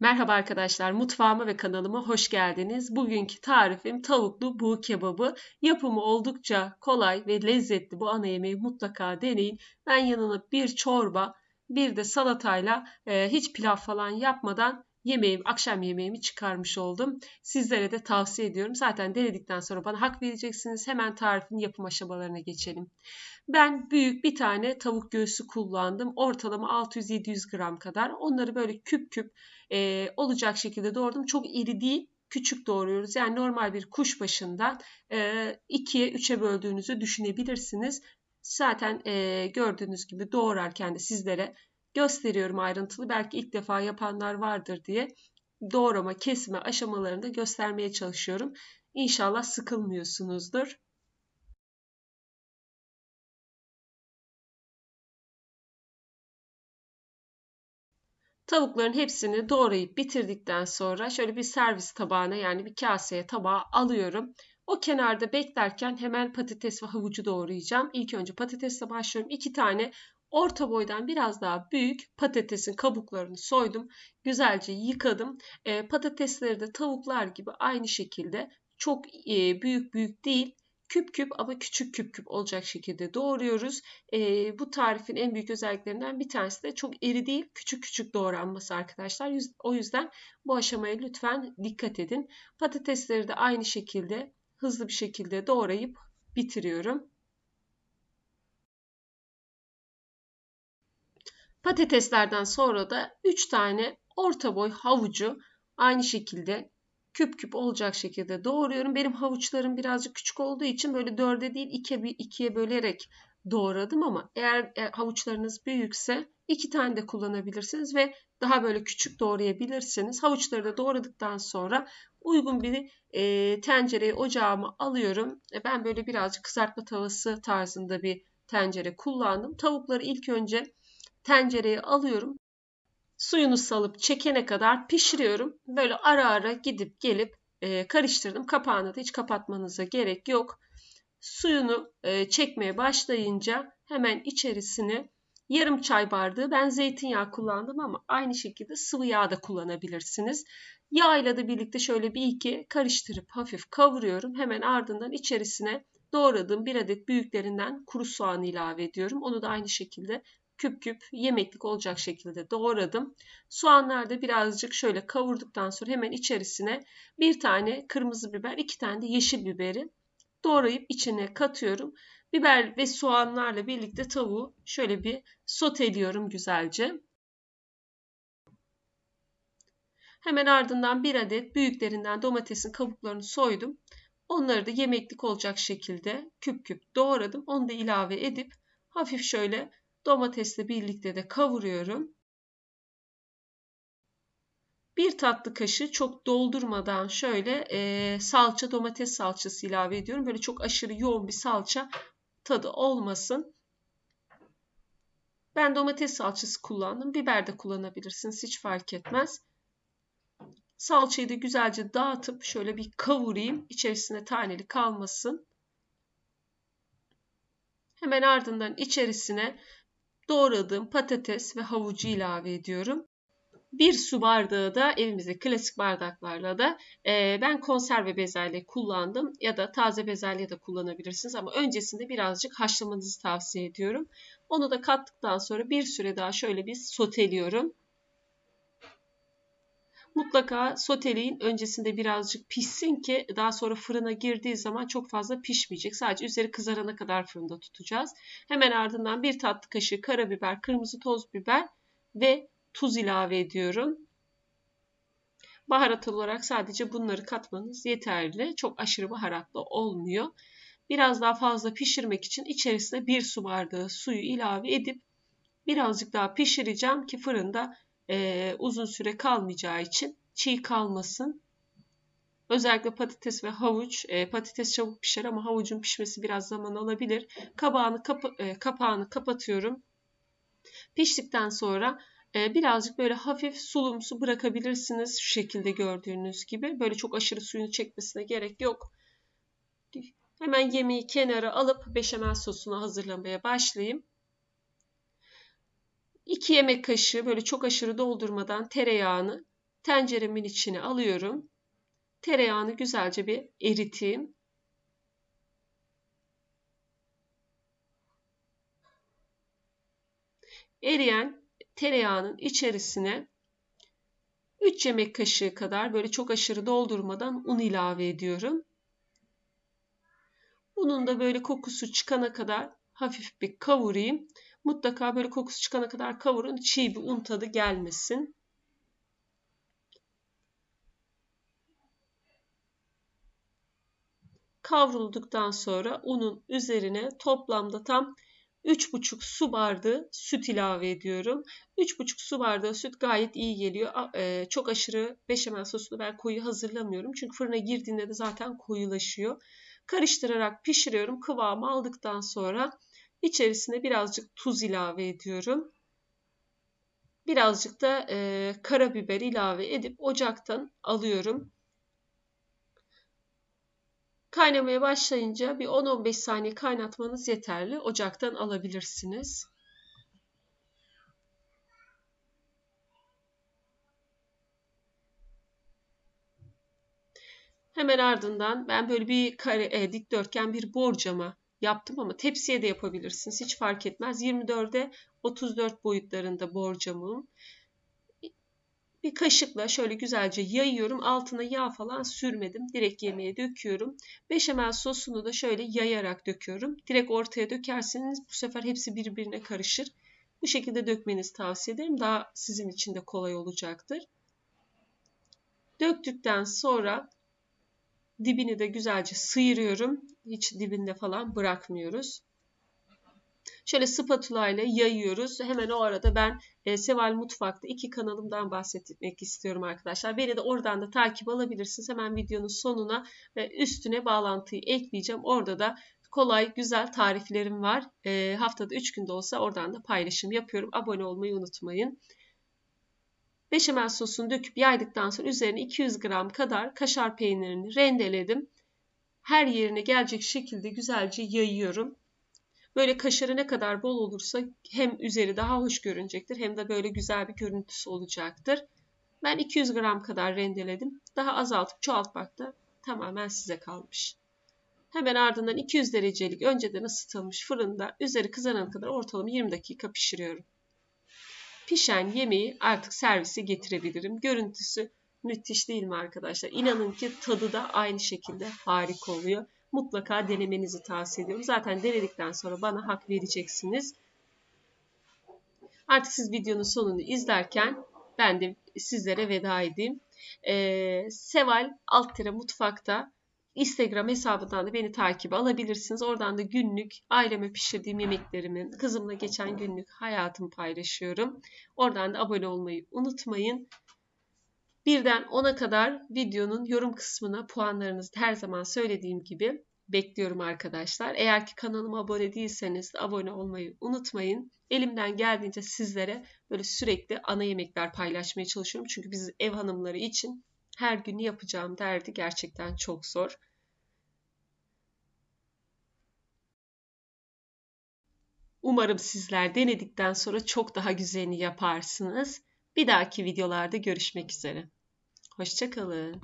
Merhaba arkadaşlar, mutfağıma ve kanalıma hoş geldiniz. Bugünkü tarifim tavuklu buğu kebabı. Yapımı oldukça kolay ve lezzetli bu ana yemeği mutlaka deneyin. Ben yanına bir çorba, bir de salatayla e, hiç pilav falan yapmadan yemeğim, akşam yemeğimi çıkarmış oldum. Sizlere de tavsiye ediyorum. Zaten denedikten sonra bana hak vereceksiniz. Hemen tarifin yapım aşamalarına geçelim. Ben büyük bir tane tavuk göğsü kullandım. Ortalama 600-700 gram kadar. Onları böyle küp küp e, olacak şekilde doğradım. Çok iri değil, küçük doğruyoruz. Yani normal bir kuş başından e, ikiye üçe böldüğünüzü düşünebilirsiniz. Zaten e, gördüğünüz gibi doğrarken de sizlere gösteriyorum ayrıntılı. Belki ilk defa yapanlar vardır diye doğrama, kesme aşamalarını da göstermeye çalışıyorum. İnşallah sıkılmıyorsunuzdur. Tavukların hepsini doğrayıp bitirdikten sonra şöyle bir servis tabağına yani bir kaseye tabağa alıyorum. O kenarda beklerken hemen patates ve havucu doğrayacağım. İlk önce patatesle başlıyorum. İki tane orta boydan biraz daha büyük patatesin kabuklarını soydum. Güzelce yıkadım. E, patatesleri de tavuklar gibi aynı şekilde çok e, büyük büyük değil küp küp ama küçük küp küp olacak şekilde doğruyoruz. E, bu tarifin en büyük özelliklerinden bir tanesi de çok eri değil küçük küçük doğranması arkadaşlar. O yüzden bu aşamaya lütfen dikkat edin. Patatesleri de aynı şekilde hızlı bir şekilde doğrayıp bitiriyorum. Patateslerden sonra da 3 tane orta boy havucu aynı şekilde küp küp olacak şekilde doğruyorum. Benim havuçlarım birazcık küçük olduğu için böyle dörde değil ikiye, ikiye bölerek doğradım ama eğer e, havuçlarınız büyükse iki tane de kullanabilirsiniz ve daha böyle küçük doğrayabilirsiniz. Havuçları da doğradıktan sonra uygun bir e, tencereyi ocağıma alıyorum. E, ben böyle birazcık kızartma tavası tarzında bir tencere kullandım. Tavukları ilk önce tencereye alıyorum suyunu salıp çekene kadar pişiriyorum. Böyle ara ara gidip gelip e, karıştırdım. Kapağını da hiç kapatmanıza gerek yok. Suyunu e, çekmeye başlayınca hemen içerisine yarım çay bardağı ben zeytinyağı kullandım ama aynı şekilde sıvı yağ da kullanabilirsiniz. Yağ ile de birlikte şöyle bir iki karıştırıp hafif kavuruyorum. Hemen ardından içerisine doğradığım bir adet büyüklerinden kuru soğan ilave ediyorum. Onu da aynı şekilde küp küp yemeklik olacak şekilde doğradım. Soğanlar da birazcık şöyle kavurduktan sonra hemen içerisine bir tane kırmızı biber, iki tane de yeşil biberi doğrayıp içine katıyorum. Biber ve soğanlarla birlikte tavuğu şöyle bir soteliyorum güzelce. Hemen ardından bir adet büyüklerinden domatesin kabuklarını soydum. Onları da yemeklik olacak şekilde küp küp doğradım. Onu da ilave edip hafif şöyle Domatesle birlikte de kavuruyorum. Bir tatlı kaşığı çok doldurmadan şöyle e, salça domates salçası ilave ediyorum. Böyle çok aşırı yoğun bir salça tadı olmasın. Ben domates salçası kullandım. Biber de kullanabilirsiniz. Hiç fark etmez. Salçayı da güzelce dağıtıp şöyle bir kavurayım. İçerisine taneli kalmasın. Hemen ardından içerisine doğradığım patates ve havucu ilave ediyorum. Bir su bardağı da evimizde klasik bardaklarla da e, ben konserve bezelye kullandım ya da taze bezelye de kullanabilirsiniz ama öncesinde birazcık haşlamanızı tavsiye ediyorum. Onu da kattıktan sonra bir süre daha şöyle bir soteliyorum. Mutlaka soteleyin öncesinde birazcık pişsin ki daha sonra fırına girdiği zaman çok fazla pişmeyecek. Sadece üzeri kızarana kadar fırında tutacağız. Hemen ardından bir tatlı kaşığı karabiber, kırmızı toz biber ve tuz ilave ediyorum. Baharat olarak sadece bunları katmanız yeterli. Çok aşırı baharatlı olmuyor. Biraz daha fazla pişirmek için içerisine bir su bardağı suyu ilave edip birazcık daha pişireceğim ki fırında e, uzun süre kalmayacağı için çiğ kalmasın. Özellikle patates ve havuç. E, patates çabuk pişer ama havucun pişmesi biraz zaman alabilir. Kabağını kapa e, kapağını kapatıyorum. Piştikten sonra e, birazcık böyle hafif sulumsu bırakabilirsiniz. Şu şekilde gördüğünüz gibi. Böyle çok aşırı suyunu çekmesine gerek yok. Hemen yemeği kenara alıp beşamel sosunu hazırlamaya başlayayım. 2 yemek kaşığı böyle çok aşırı doldurmadan tereyağını tenceremin içine alıyorum. Tereyağını güzelce bir eriteyim. Eriyen tereyağının içerisine 3 yemek kaşığı kadar böyle çok aşırı doldurmadan un ilave ediyorum. Unun da böyle kokusu çıkana kadar hafif bir kavurayım. Mutlaka böyle kokusu çıkana kadar kavurun. Çiğ bir un tadı gelmesin. Kavrulduktan sonra unun üzerine toplamda tam 3,5 su bardağı süt ilave ediyorum. 3,5 su bardağı süt gayet iyi geliyor. Çok aşırı beşamel sosunu ben koyu hazırlamıyorum. Çünkü fırına girdiğinde de zaten koyulaşıyor. Karıştırarak pişiriyorum. Kıvamı aldıktan sonra içerisine birazcık tuz ilave ediyorum. Birazcık da e, karabiber ilave edip ocaktan alıyorum. Kaynamaya başlayınca bir 10-15 saniye kaynatmanız yeterli. Ocaktan alabilirsiniz. Hemen ardından ben böyle bir kare, e, dikdörtgen bir borcama yaptım ama tepsiye de yapabilirsiniz. Hiç fark etmez. 24'e 34 boyutlarında borcamım. Bir kaşıkla şöyle güzelce yayıyorum. Altına yağ falan sürmedim. Direkt yemeğe döküyorum. Beşamel sosunu da şöyle yayarak döküyorum. Direkt ortaya dökerseniz bu sefer hepsi birbirine karışır. Bu şekilde dökmenizi tavsiye ederim. Daha sizin için de kolay olacaktır. Döktükten sonra dibini de güzelce sıyırıyorum. Hiç dibinde falan bırakmıyoruz. Şöyle spatula ile yayıyoruz. Hemen o arada ben e, Seval Mutfak'ta iki kanalımdan bahsetmek istiyorum arkadaşlar. Beni de oradan da takip alabilirsiniz. Hemen videonun sonuna ve üstüne bağlantıyı ekleyeceğim. Orada da kolay, güzel tariflerim var. E, haftada 3 günde olsa oradan da paylaşım yapıyorum. Abone olmayı unutmayın. Beşamel sosunu döküp yaydıktan sonra üzerine 200 gram kadar kaşar peynirini rendeledim. Her yerine gelecek şekilde güzelce yayıyorum. Böyle kaşarı ne kadar bol olursa hem üzeri daha hoş görünecektir hem de böyle güzel bir görüntüsü olacaktır. Ben 200 gram kadar rendeledim. Daha azaltıp çoğaltmak da tamamen size kalmış. Hemen ardından 200 derecelik önceden ısıtılmış fırında üzeri kızarana kadar ortalama 20 dakika pişiriyorum. Pişen yemeği artık servise getirebilirim. Görüntüsü müthiş değil mi arkadaşlar? İnanın ki tadı da aynı şekilde harika oluyor mutlaka denemenizi tavsiye ediyorum. Zaten denedikten sonra bana hak vereceksiniz. Artık siz videonun sonunu izlerken ben de sizlere veda edeyim. Ee, Seval Alttire Mutfak'ta Instagram hesabından da beni takip alabilirsiniz. Oradan da günlük aileme pişirdiğim yemeklerimin, kızımla geçen günlük hayatımı paylaşıyorum. Oradan da abone olmayı unutmayın. Birden 10'a kadar videonun yorum kısmına puanlarınızı her zaman söylediğim gibi bekliyorum arkadaşlar. Eğer ki kanalıma abone değilseniz de abone olmayı unutmayın. Elimden geldiğince sizlere böyle sürekli ana yemekler paylaşmaya çalışıyorum. Çünkü biz ev hanımları için her gün yapacağım derdi gerçekten çok zor. Umarım sizler denedikten sonra çok daha güzelini yaparsınız. Bir dahaki videolarda görüşmek üzere. Hoşçakalın.